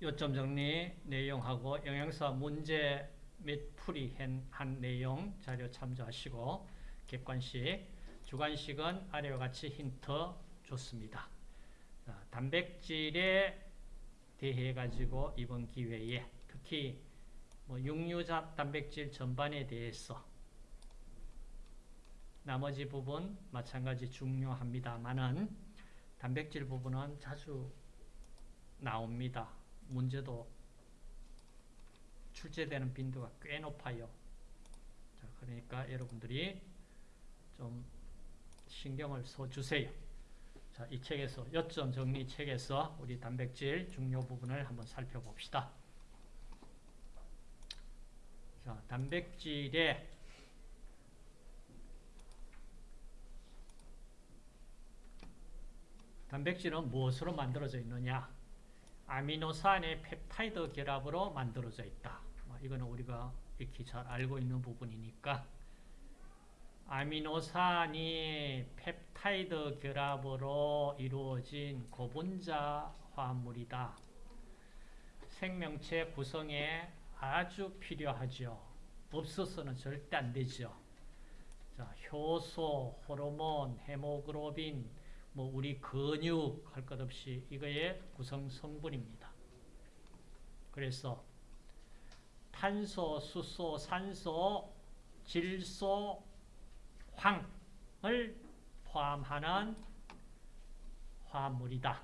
요점 정리 내용하고 영양사 문제 몇 풀이 한 내용 자료 참조하시고 객관식, 주관식은 아래와 같이 힌트 줬습니다. 자, 단백질에 대해 가지고 이번 기회에 특히 뭐 육류자 단백질 전반에 대해서 나머지 부분 마찬가지 중요합니다만은 단백질 부분은 자주 나옵니다. 문제도 출제되는 빈도가 꽤 높아요. 자, 그러니까 여러분들이 좀 신경을 써주세요. 자, 이 책에서, 요점 정리 책에서 우리 단백질 중요 부분을 한번 살펴봅시다. 자, 단백질의 단백질은 무엇으로 만들어져 있느냐? 아미노산의 펩타이드 결합으로 만들어져 있다. 뭐 이거는 우리가 익히 잘 알고 있는 부분이니까 아미노산이 펩타이드 결합으로 이루어진 고분자 화합물이다. 생명체 구성에 아주 필요하죠. 없어서는 절대 안 되죠. 자, 효소, 호르몬, 헤모글로빈, 뭐 우리 근육 할 것 없이 이거의 구성 성분입니다. 그래서 탄소, 수소, 산소, 질소, 황을 포함하는 화합물이다.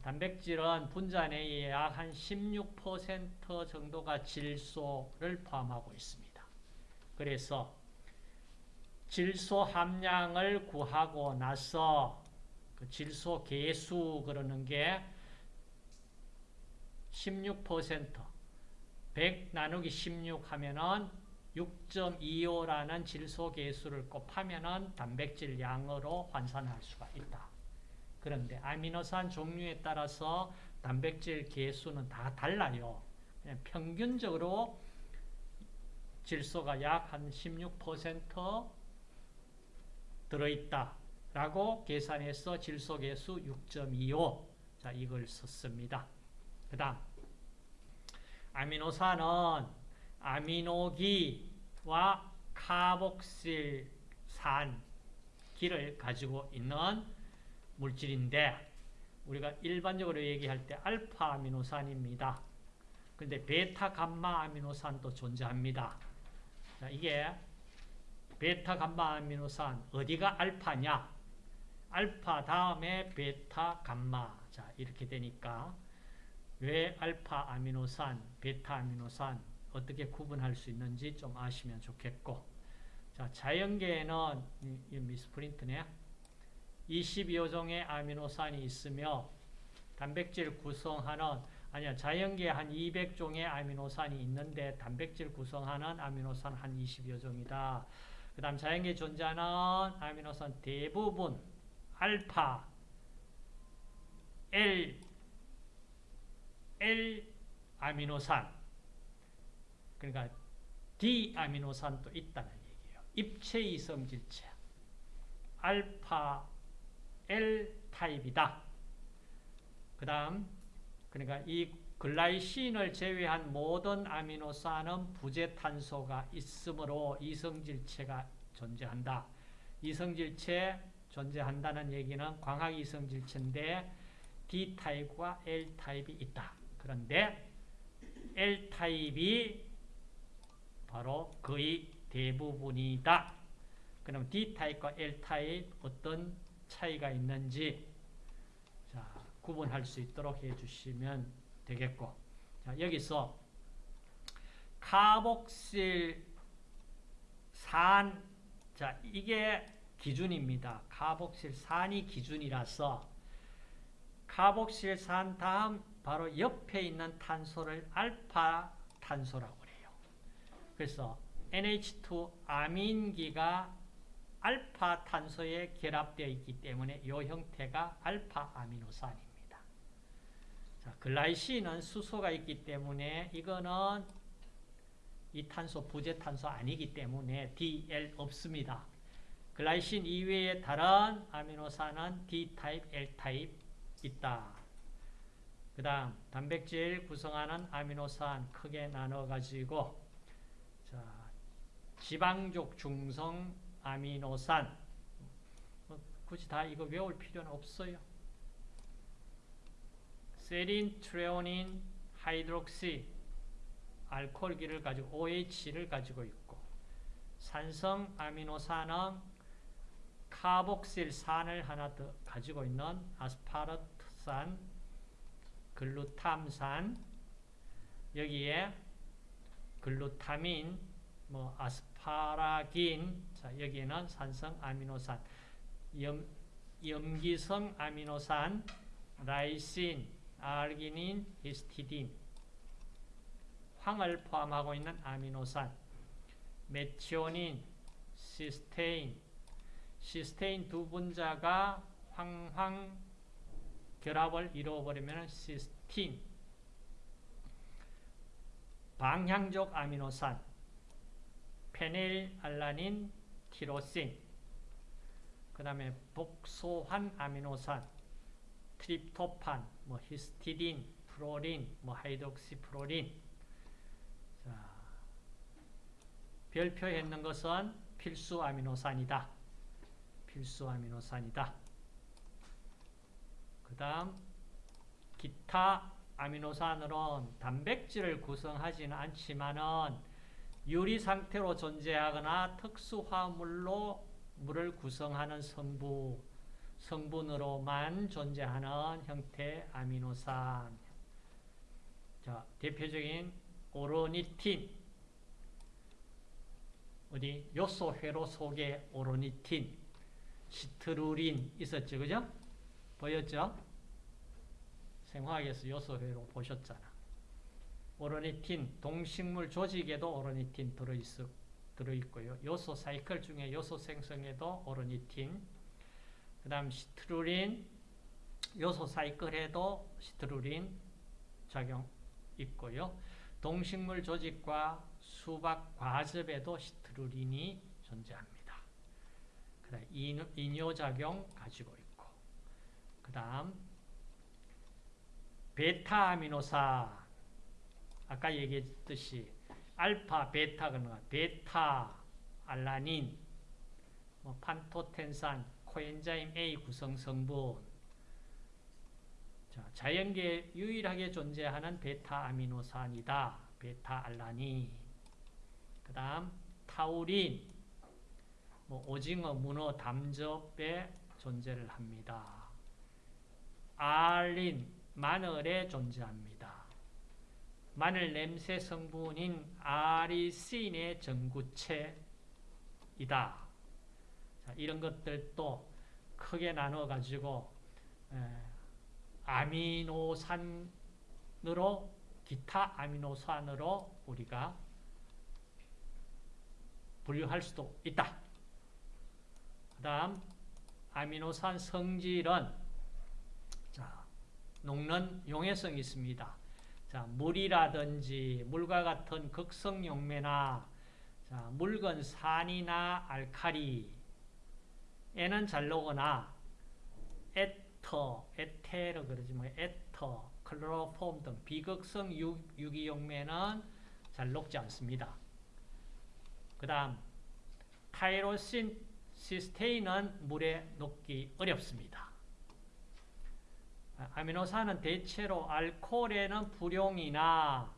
단백질은 분자 내에 약 한 16% 정도가 질소를 포함하고 있습니다. 그래서 질소 함량을 구하고 나서 그 질소 개수 그러는 게 16% 100 나누기 16 하면은 6.25라는 질소 개수를 곱하면은 단백질 양으로 환산할 수가 있다. 그런데 아미노산 종류에 따라서 단백질 개수는 다 달라요. 평균적으로 질소가 약 한 16% 들어있다 라고 계산해서 질소계수 6.25 자, 이걸 썼습니다. 그 다음 아미노산은 아미노기와 카복실산 기를 가지고 있는 물질인데 우리가 일반적으로 얘기할 때 알파 아미노산입니다. 근데 베타 감마 아미노산도 존재합니다. 자, 이게 베타 감마 아미노산 어디가 알파냐? 알파 다음에 베타 감마. 자, 이렇게 되니까 왜 알파 아미노산, 베타 아미노산 어떻게 구분할 수 있는지 좀 아시면 좋겠고. 자, 자연계에는 이 미스프린트네. 22종의 아미노산이 있으며 단백질 구성하는 아니야 자연계에 한 200종의 아미노산이 있는데 단백질 구성하는 아미노산 한 20여 종이다. 그 다음 자연계에 존재하는 아미노산 대부분 알파, L, L 아미노산 그러니까 D 아미노산도 있다는 얘기예요. 입체 이 성질체 알파 L 타입이다. 그 다음 그러니까 이 글라이신을 제외한 모든 아미노산은 부재탄소가 있으므로 이성질체가 존재한다. 이성질체 존재한다는 얘기는 광학 이성질체인데 D타입과 L타입이 있다. 그런데 L타입이 바로 거의 대부분이다. 그럼 D타입과 L타입 어떤 차이가 있는지 자, 구분할 수 있도록 해주시면 되겠고 자, 여기서 카복실 산 자, 이게 기준입니다. 카복실 산이 기준이라서 카복실 산 다음 바로 옆에 있는 탄소를 알파 탄소라고 그래요. 그래서 NH2 아민기가 알파 탄소에 결합되어 있기 때문에 이 형태가 알파 아미노산입니다. 자, 글라이신은 수소가 있기 때문에 이거는 이 탄소 부재탄소 아니기 때문에 DL 없습니다. 글라이신 이외의 다른 아미노산은 D타입, L타입 있다. 그 다음 단백질 구성하는 아미노산 크게 나눠 가지고 자 지방족 중성 아미노산 뭐 굳이 다 이거 외울 필요는 없어요. 세린, 트레오닌, 하이드록시 알코올기를 가지고 OH를 가지고 있고 산성 아미노산은 카복실산을 하나 더 가지고 있는 아스파르트산, 글루탐산 여기에 글루타민, 뭐 아스파라긴, 자 여기에는 산성 아미노산, 염, 염기성 아미노산, 라이신, 아르기닌, 히스티딘, 황을 포함하고 있는 아미노산, 메티오닌, 시스테인, 시스테인 두 분자가 황황 결합을 이루어버리면 시스틴, 방향족 아미노산, 페닐알라닌, 티로신, 그 다음에 복소환 아미노산, 트립토판, 뭐 히스티딘, 프로린, 뭐 하이드록시프로린. 자, 별표했는 것은 필수 아미노산이다. 필수 아미노산이다. 그 다음 기타 아미노산으로는 단백질을 구성하지는 않지만은 유리 상태로 존재하거나 특수 화물로 물을 구성하는 성부, 성분으로만 존재하는 형태의 아미노산. 자, 대표적인 오로니틴. 어디? 요소 회로 속에 오로니틴, 시트루린 있었죠. 그죠? 보였죠? 생화학에서 요소 회로 보셨잖아. 오로니틴, 동식물 조직에도 오로니틴 들어있, 들어있고요. 요소 사이클 중에 요소 생성에도 오로니틴, 그 다음 시트루린, 요소 사이클에도 시트루린 작용 있고요. 동식물 조직과 수박 과즙에도 시트루린이 존재합니다. 그 다음 이뇨작용 가지고 있고 그 다음 베타아미노산 아까 얘기했듯이 알파, 뭐야? 베타, 알라닌, 뭐 판토텐산, 코엔자임 A 구성 성분 자, 자연계에 유일하게 존재하는 베타아미노산이다. 베타알라닌 그 다음 타우린 뭐 오징어, 문어, 담즙에 존재를 합니다. 알린, 마늘에 존재합니다. 마늘 냄새 성분인 아리신의 전구체이다. 자, 이런 것들도 크게 나눠 가지고 아미노산으로 기타 아미노산으로 우리가 분류할 수도 있다. 그 다음 아미노산 성질은 자, 녹는 용해성이 있습니다. 자, 물이라든지 물과 같은 극성 용매나 자, 묽은 산이나 알칼리 에는 잘 녹거나 에터, 에테르 그러지 뭐 에터, 클로로폼 등 비극성 유, 유기용매는 잘 녹지 않습니다. 그 다음 타이로신 시스테인은 물에 녹기 어렵습니다. 아미노산은 대체로 알코올에는 불용이나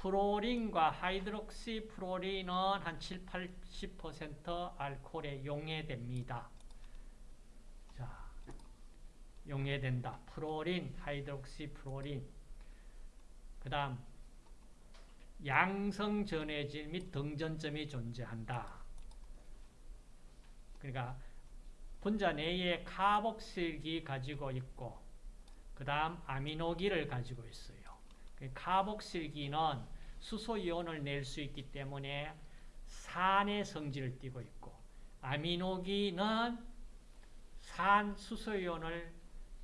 프로린과 하이드록시 프로린은 한 7, 80% 알코올에 용해됩니다. 자, 용해된다. 프로린, 하이드록시 프로린. 그 다음, 양성 전해질 및 등전점이 존재한다. 그러니까 분자 내에 카복실기 가지고 있고 그 다음 아미노기를 가지고 있어요. 카복실기는 수소이온을 낼 수 있기 때문에 산의 성질을 띠고 있고 아미노기는 산 수소이온을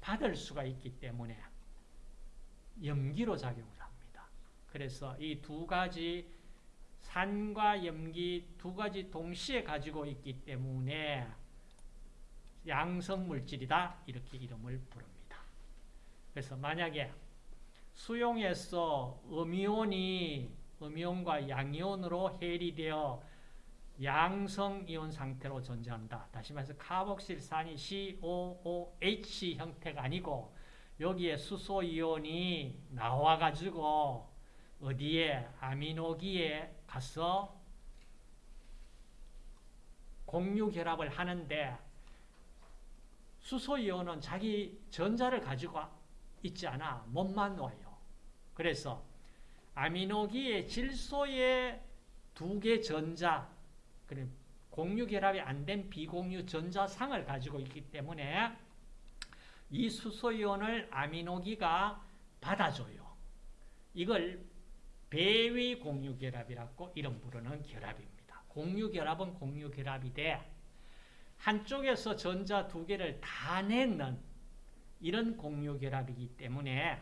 받을 수가 있기 때문에 염기로 작용을 합니다. 그래서 이 두 가지 산과 염기 두 가지 동시에 가지고 있기 때문에 양성 물질이다 이렇게 이름을 부릅니다. 그래서 만약에 수용에서 음이온이 음이온과 양이온으로 해리되어 양성이온 상태로 존재한다. 다시 말해서 카복실산이 COOH 형태가 아니고 여기에 수소이온이 나와가지고 어디에 아미노기에 가서 공유 결합을 하는데 수소이온은 자기 전자를 가지고 있지 않아 몸만 와요. 그래서 아미노기의 질소의 두 개 전자 공유 결합이 안 된 비공유 전자상을 가지고 있기 때문에 이 수소이온을 아미노기가 받아줘요. 이걸 배위 공유 결합이라고 이름 부르는 결합입니다. 공유 결합은 공유 결합이 돼 한쪽에서 전자 두 개를 다 내는 이런 공유 결합이기 때문에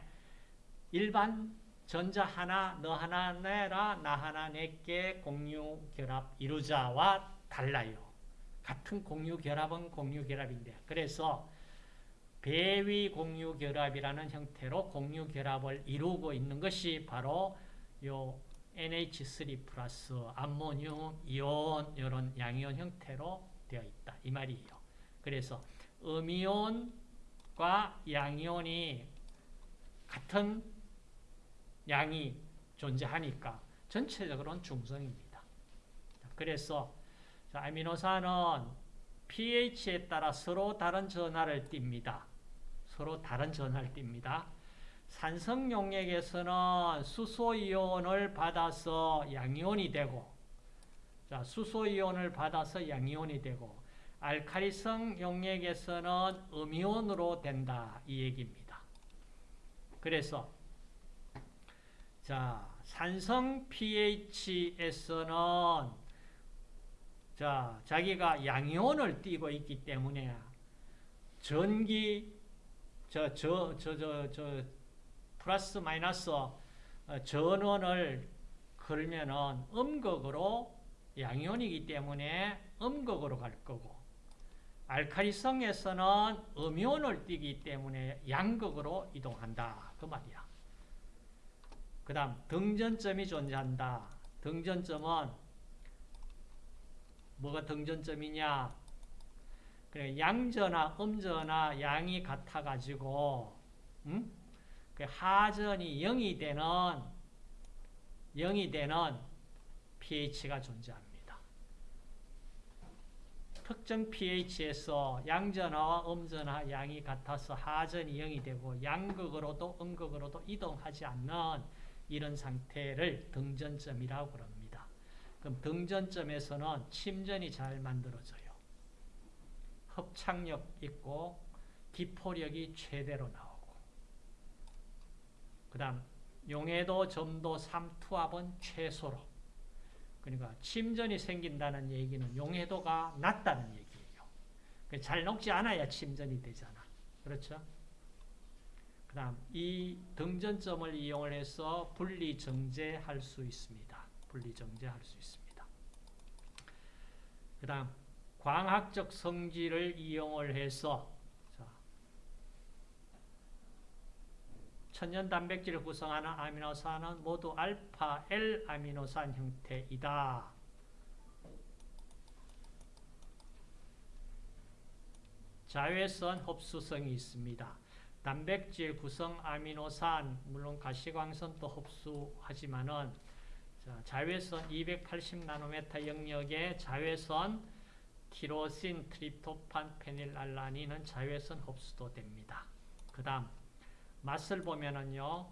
일반 전자 하나 너 하나 내라 나 하나 내게 공유 결합 이루자와 달라요. 같은 공유 결합은 공유 결합인데 그래서 배위 공유 결합이라는 형태로 공유 결합을 이루고 있는 것이 바로 요 NH3 플러스 암모늄 이온 이런 양이온 형태로 되어 있다 이 말이에요. 그래서 음이온과 양이온이 같은 양이 존재하니까 전체적으로는 중성입니다. 그래서 아미노산은 pH에 따라 서로 다른 전하를 띱니다. 서로 다른 전하를 띱니다. 산성 용액에서는 수소이온을 받아서 양이온이 되고 자, 수소이온을 받아서 양이온이 되고 알카리성 용액에서는 음이온으로 된다 이 얘기입니다. 그래서 자, 산성 pH에서는 자, 자기가 양이온을 띠고 있기 때문에 전기 저 저 저 저 저 플러스 마이너스 어, 전원을 걸면은 음극으로 양이온이기 때문에 음극으로 갈 거고 알카리성에서는 음이온을 띠기 때문에 양극으로 이동한다 그 말이야. 그 다음 등전점이 존재한다. 등전점은 뭐가 등전점이냐? 그래 양전화, 음전화 양이 같아가지고 음? 그 하전이 0이 되는 0이 되는 pH가 존재합니다. 특정 pH에서 양전화와 음전화 양이 같아서 하전이 0이 되고 양극으로도 음극으로도 이동하지 않는 이런 상태를 등전점이라고 그럽니다. 그럼 등전점에서는 침전이 잘 만들어져요. hợp착력 있고 기포력이 최대로 나오고 그 다음 용해도, 점도, 삼투압은 최소로 그러니까 침전이 생긴다는 얘기는 용해도가 낮다는 얘기예요. 잘 녹지 않아야 침전이 되잖아. 그렇죠? 그 다음 이 등전점을 이용을 해서 분리 정제할 수 있습니다. 분리 정제할 수 있습니다. 그 다음 광학적 성질을 이용을 해서 천연 단백질을 구성하는 아미노산은 모두 알파 L 아미노산 형태이다. 자외선 흡수성이 있습니다. 단백질 구성 아미노산 물론 가시광선도 흡수하지만은 자, 외선 280나노메타 영역의 자외선 티로신, 트립토판, 페닐알라닌은 자외선 흡수도 됩니다. 그 다음 맛을 보면은요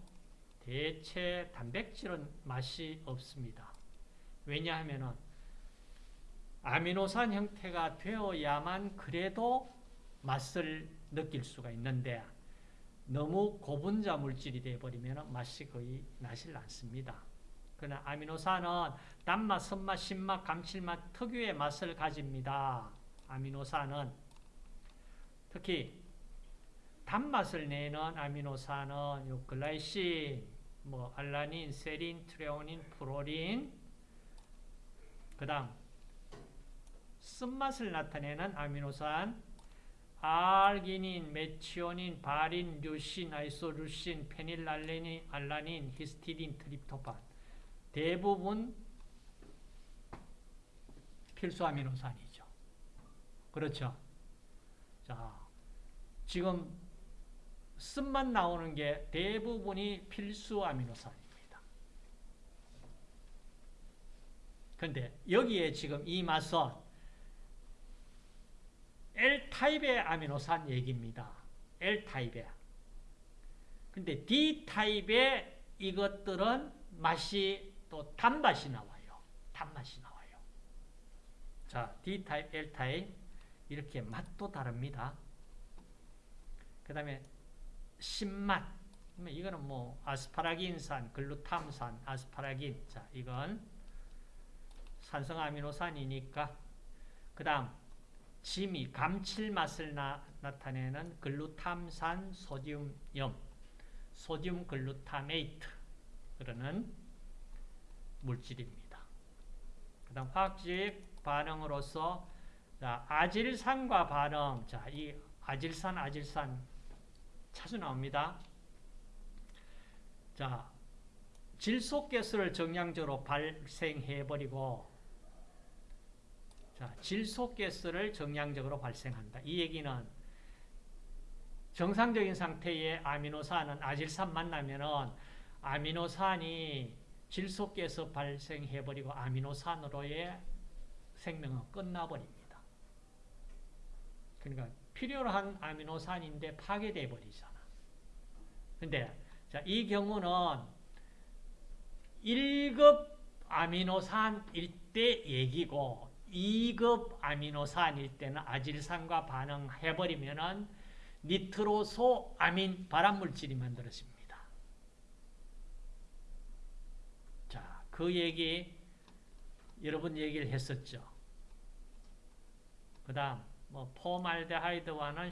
대체 단백질은 맛이 없습니다. 왜냐하면은 아미노산 형태가 되어야만 그래도 맛을 느낄 수가 있는데 너무 고분자 물질이 되어버리면 맛이 거의 나질 않습니다. 그러나 아미노산은 단맛, 쓴맛, 신맛, 감칠맛 특유의 맛을 가집니다. 아미노산은 특히 단맛을 내는 아미노산은 요 글라이신, 뭐 알라닌, 세린, 트레오닌, 프로린 그 다음 쓴맛을 나타내는 아미노산 알기닌, 메치오닌, 바린, 류신, 아이소루신, 페닐알레닌, 알라닌, 히스티딘, 트립토판 대부분 필수 아미노산이죠. 그렇죠. 자, 지금 쓴만 나오는 게 대부분이 필수 아미노산입니다. 근데 여기에 지금 이 맛은 타입의 아미노산 얘기입니다. L타입의. 근데 D타입의 이것들은 맛이 또 단맛이 나와요. 단맛이 나와요. 자, D타입, L타입 이렇게 맛도 다릅니다. 그 다음에 신맛 이거는 뭐 아스파라긴산, 글루탐산, 아스파라긴 자 이건 산성 아미노산이니까 그 다음 짐이 감칠맛을 나, 타내는 글루탐산 소듐염 소듐 글루타메이트 그러는 물질입니다. 그 다음 화학적 반응으로서 자, 아질산과 반응 자, 이 아질산 아질산 자주 나옵니다. 자, 질소가스를 정량적으로 발생해버리고 자, 질소 가스를 정량적으로 발생한다. 이 얘기는 정상적인 상태의 아미노산은 아질산 만나면은 아미노산이 질소 가스 발생해버리고 아미노산으로의 생명은 끝나버립니다. 그러니까 필요한 아미노산인데 파괴돼 버리잖아. 근데 자, 이 경우는 1급 아미노산일 때 얘기고 2급 아미노산일 때는 아질산과 반응해버리면은 니트로소 아민 발암물질이 만들어집니다. 자, 그 얘기 여러분 얘기를 했었죠. 그 다음 뭐 포말데하이드와는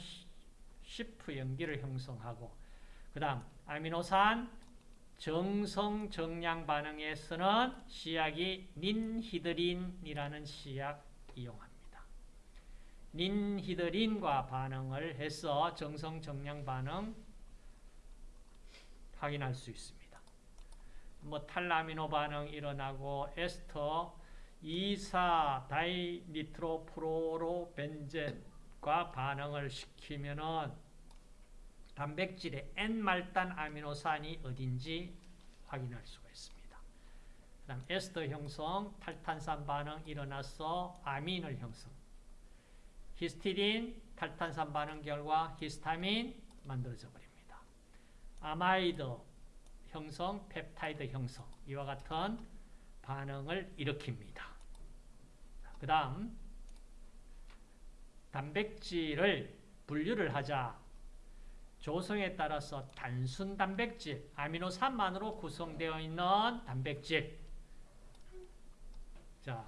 시프 연기를 형성하고 그 다음 아미노산 정성 정량 반응에 서는 시약이 닌히드린이라는 시약 이용합니다. 닌히드린과 반응을 해서 정성 정량 반응 확인할 수 있습니다. 뭐 탈라미노 반응 일어나고 에스터 2사 다이니트로프로로벤젠과 반응을 시키면은 단백질의 N말단 아미노산이 어딘지 확인할 수가 있습니다. 그 다음 에스터 형성, 탈탄산 반응 일어나서 아민을 형성. 히스티딘, 탈탄산 반응 결과 히스타민 만들어져 버립니다. 아마이드 형성, 펩타이드 형성 이와 같은 반응을 일으킵니다. 그 다음 단백질을 분류를 하자 조성에 따라서 단순 단백질, 아미노산만으로 구성되어 있는 단백질 자,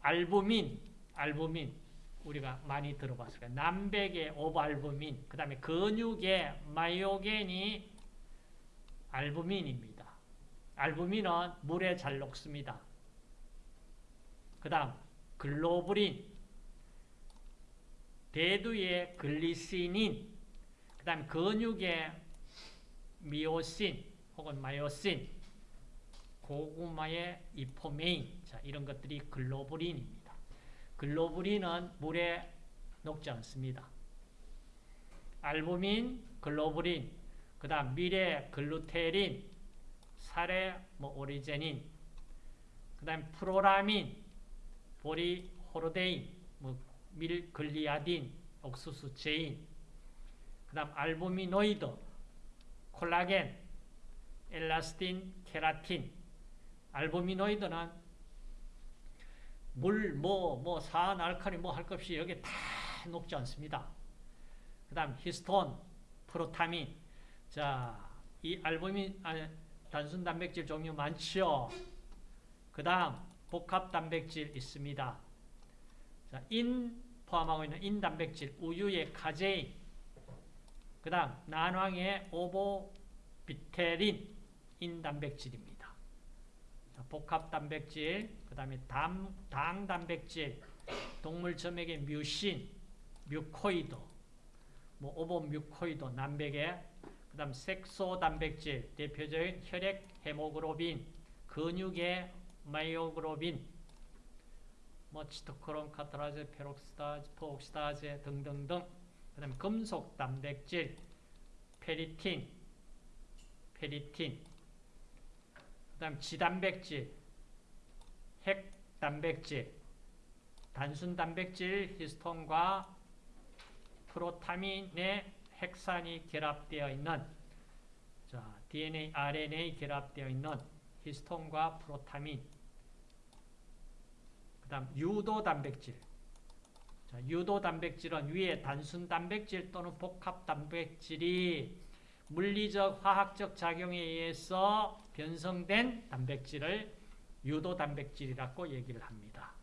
알부민, 알부민 우리가 많이 들어봤어요. 남백의 오발부민, 그 다음에 근육의 마이오겐이 알부민입니다. 알부민은 물에 잘 녹습니다. 그 다음 글로불린 대두의 글리시닌 그 다음 근육의 미오신 혹은 마이오신 고구마의 이포메인 자, 이런 것들이 글로불린입니다. 글로불린은 물에 녹지 않습니다. 알부민, 글로불린, 그 다음 미래 글루테린, 쌀의 뭐 오리제닌, 그 다음에 프로라민, 보리호르데인, 뭐 밀글리아딘, 옥수수 제인, 그 다음 알부미노이드, 콜라겐, 엘라스틴, 케라틴, 알부미노이드는 물, 뭐, 뭐, 산, 알칼리 뭐 할 것 없이 여기 다 녹지 않습니다. 그 다음 히스톤, 프로타민. 자, 이 알부민, 아니, 단순 단백질 종류 많지요. 그 다음 복합 단백질 있습니다. 자, 인 포함하고 있는 인 단백질, 우유의 카제인, 그 다음 난황의 오보비텔린 인 단백질입니다. 자, 복합 단백질, 그 다음에 당 단백질, 동물 점액의 뮤신, 뮤코이드, 뭐 오보 뮤코이드 난백에 그다음 색소 단백질 대표적인 혈액 헤모글로빈, 근육의 마이오글로빈, 뭐 치토크롬, 카타라제, 페록시다제, 포옥시다제 등등등. 그 다음 금속 단백질, 페리틴, 페리틴. 그 다음 지단백질, 핵 단백질, 단순 단백질 히스톤과 프로타민의 핵산이 결합되어 있는 자, DNA, RNA 결합되어 있는 히스톤과 프로타민 그 다음 유도 단백질 자, 유도 단백질은 위에 단순 단백질 또는 복합 단백질이 물리적 화학적 작용에 의해서 변성된 단백질을 유도 단백질이라고 얘기를 합니다.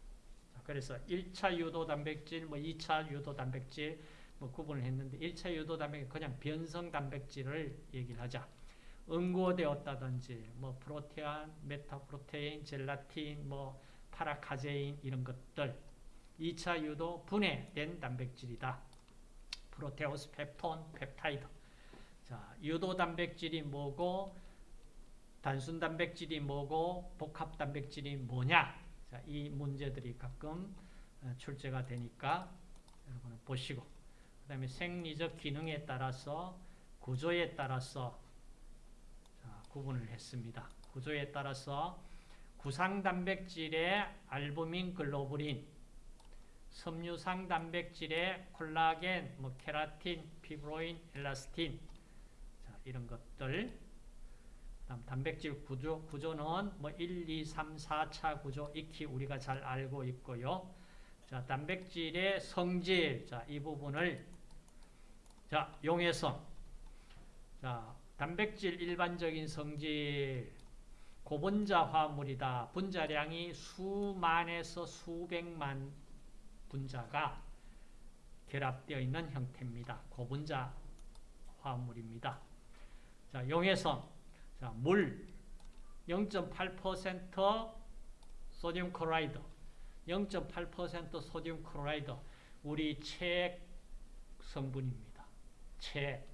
자, 그래서 1차 유도 단백질, 뭐 2차 유도 단백질 뭐 구분을 했는데 1차 유도 단백질 그냥 변성 단백질을 얘기를 하자. 응고되었다든지 뭐 프로테안, 메타프로테인, 젤라틴, 뭐 파라카제인 이런 것들 2차 유도 분해된 단백질이다. 프로테오스, 펩톤, 펩타이드. 자, 유도 단백질이 뭐고 단순 단백질이 뭐고 복합 단백질이 뭐냐? 자, 이 문제들이 가끔 어, 출제가 되니까 여러분 보시고 그 다음에 생리적 기능에 따라서 구조에 따라서 자, 구분을 했습니다. 구조에 따라서 구상 단백질의 알부민 글로불린 섬유상 단백질의 콜라겐, 뭐 케라틴, 피브로인, 엘라스틴 자, 이런 것들 다음 단백질 구조, 구조는 뭐 1, 2, 3, 4차 구조 익히 우리가 잘 알고 있고요. 자, 단백질의 성질, 자, 이 부분을 자, 용해성. 자, 단백질 일반적인 성질 고분자 화합물이다. 분자량이 수만에서 수백만 분자가 결합되어 있는 형태입니다. 고분자 화합물입니다. 자, 용해성. 자, 물 0.8% sodium chloride 0.8% sodium chloride 우리 체액 성분입니다. 체액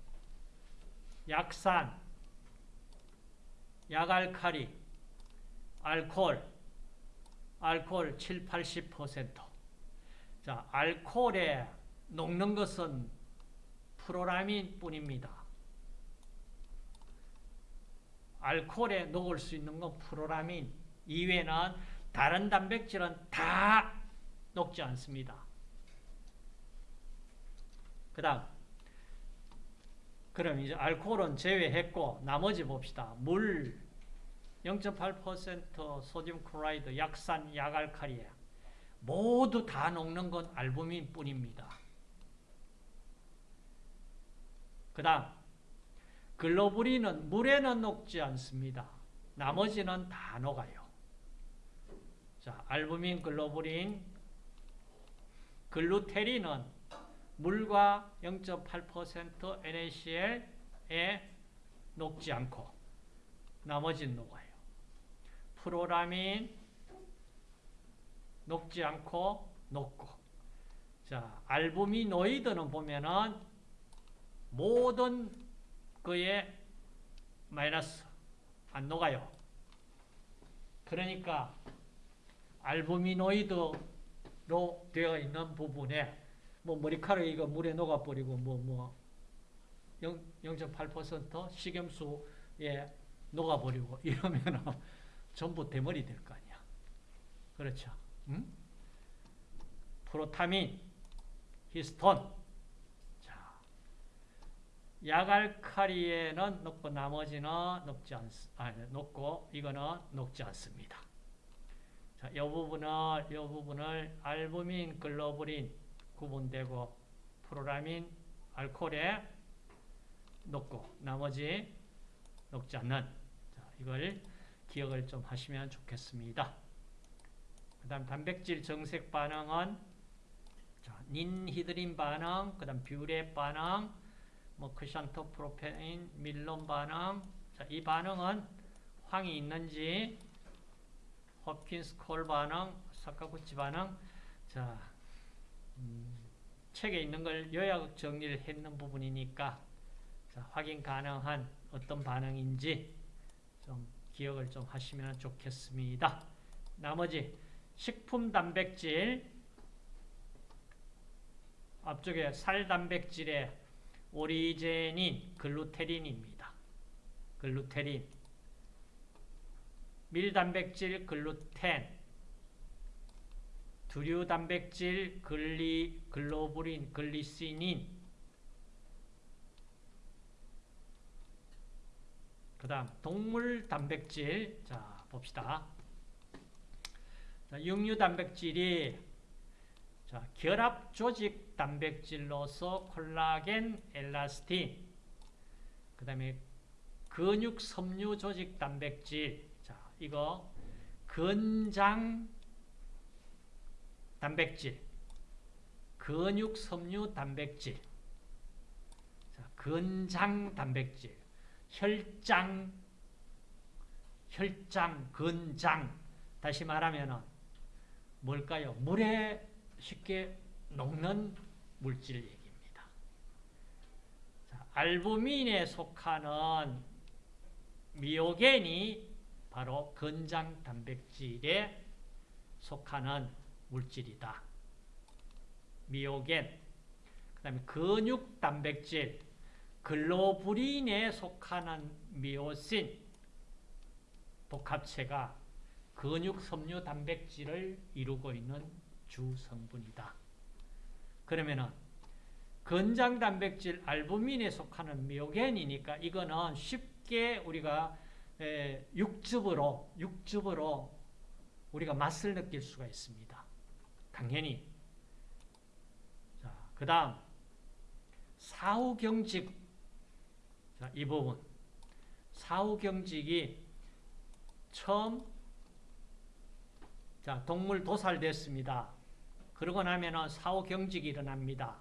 약산 약알칼리 알코올 알코올 7, 80% 자, 알코올에 녹는 것은 프로라민 뿐입니다. 알코올에 녹을 수 있는 건 프로라민 이외에는 다른 단백질은 다 녹지 않습니다. 그 다음 그럼 이제 알코올은 제외했고 나머지 봅시다. 물 0.8% 소듐 클로라이드, 약산, 약알칼리에 모두 다 녹는 건 알부민 뿐입니다. 그 다음 글로불린은 물에는 녹지 않습니다. 나머지는 다 녹아요. 자, 알부민, 글로불린, 글루테린은 물과 0.8% NaCl에 녹지 않고 나머지는 녹아요. 프로라민 녹지 않고 녹고 자, 알부미노이드는 보면은 모든 그의 마이너스 안 녹아요. 그러니까 알부미노이드로 되어 있는 부분에 뭐 머리카락 이거 물에 녹아버리고 뭐뭐 0.8% 식염수에 녹아버리고 이러면은 전부 대머리 될 거 아니야. 그렇죠. 응? 프로타민, 히스톤, 약알칼리에는 녹고 나머지는 녹지 않, 아, 녹고 이거는 녹지 않습니다. 자, 이 부분을 이 부분을 알부민, 글로불린 구분되고 프로라민, 알코올에 녹고 나머지 녹지 않는 자, 이걸 기억을 좀 하시면 좋겠습니다. 그 다음 단백질 정색 반응은 자, 닌히드린 반응, 그 다음 뷰렛 반응, 뭐 크산토프로테인 밀론 반응 자, 이 반응은 황이 있는지 홉킨스 콜 반응 사카구치 반응 자 음, 책에 있는 걸 요약 정리를 했는 부분이니까 자, 확인 가능한 어떤 반응인지 좀 기억을 좀 하시면 좋겠습니다. 나머지 식품 단백질 앞쪽에 살 단백질의 오리제닌 글루테린입니다. 글루텔린 밀 단백질 글루텐 두류 단백질 글리 글로불린 글리시닌 그 다음 동물 단백질 자 봅시다. 자, 육류 단백질이 자, 결합 조직 단백질로서 콜라겐, 엘라스틴 그 다음에 근육 섬유 조직 단백질 자, 이거 근장 단백질, 근육 섬유 단백질, 자, 근장 단백질, 혈장, 혈장, 근장. 다시 말하면은 뭘까요? 물에 쉽게 녹는 물질 얘기입니다. 자, 알부민에 속하는 미오겐이 바로 근장 단백질에 속하는 물질이다. 미오겐, 그 다음에 근육 단백질, 글로불린에 속하는 미오신 복합체가 근육 섬유 단백질을 이루고 있는 주 성분이다. 그러면은 건장 단백질 알부민에 속하는 미오겐이니까 이거는 쉽게 우리가 육즙으로 육즙으로 우리가 맛을 느낄 수가 있습니다. 당연히. 자, 그 다음, 사후경직. 자, 이 부분. 사후경직이 처음, 자, 동물 도살됐습니다. 그러고 나면은 사후 경직이 일어납니다.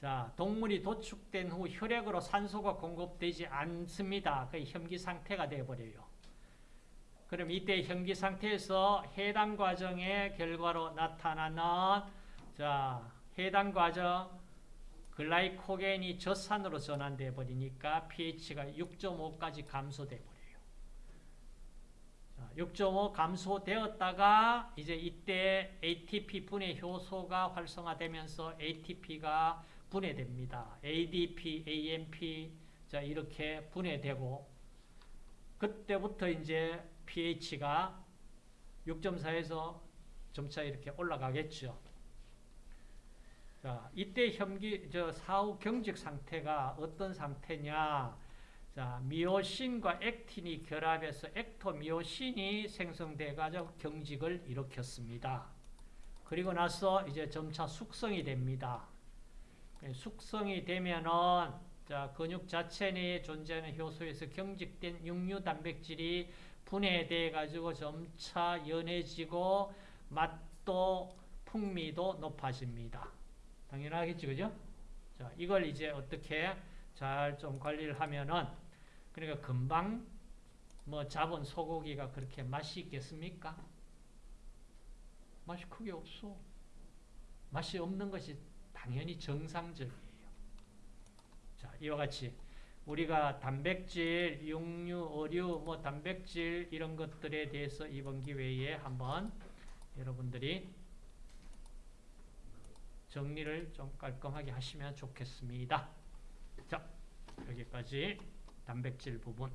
자, 동물이 도축된 후 혈액으로 산소가 공급되지 않습니다. 그 혐기 상태가 되어버려요. 그럼 이때 현기 상태에서 해당 과정의 결과로 나타나는 자 해당 과정 글라이코겐이 젖산으로 전환돼 버리니까 pH가 6.5까지 감소돼 버려요. 6.5 감소되었다가 이제 이때 ATP 분해 효소가 활성화되면서 ATP가 분해됩니다. ADP, AMP 자 이렇게 분해되고 그때부터 이제 pH가 6.4에서 점차 이렇게 올라가겠죠. 자, 이때 혐기, 저 사후 경직 상태가 어떤 상태냐. 자, 미오신과 액틴이 결합해서 액토미오신이 생성돼가지고 경직을 일으켰습니다. 그리고 나서 이제 점차 숙성이 됩니다. 숙성이 되면은 자, 근육 자체 내에 존재하는 효소에서 경직된 육류 단백질이 분해돼 가지고 점차 연해지고 맛도 풍미도 높아집니다. 당연하겠죠, 그죠? 자, 이걸 이제 어떻게 잘 좀 관리를 하면은 그러니까 금방 뭐 잡은 소고기가 그렇게 맛이 있겠습니까? 맛이 크게 없어. 맛이 없는 것이 당연히 정상적이에요. 자, 이와 같이 우리가 단백질, 육류, 어류, 뭐 단백질 이런 것들에 대해서 이번 기회에 한번 여러분들이 정리를 좀 깔끔하게 하시면 좋겠습니다. 자, 여기까지 단백질 부분